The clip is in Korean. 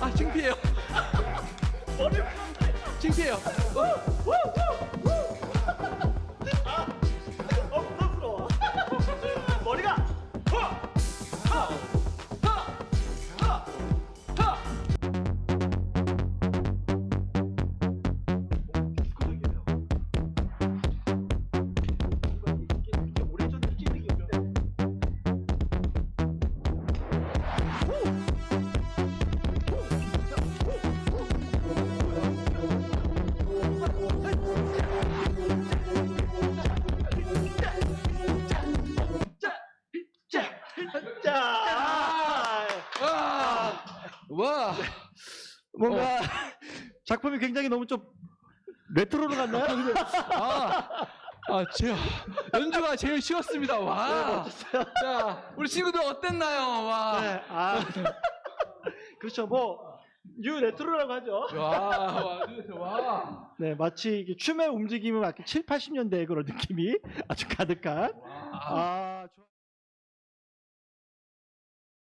아 창피해요. 창피해요. 어. 와 뭔가 어. 작품이 굉장히 너무 좀 retro로 갔나요? 아, 아, 아 제 연주가 제일 쉬웠습니다. 와. 네, 자, 우리 친구들 어땠나요? 와. 네, 아, 그렇죠. 뭐, new retro라고 하죠. 와, 와, 와. 네, 마치 이게 춤의 움직임은 마치 7, 80년대의 그런 느낌이 아주 가득한. 와. 아, 좋아.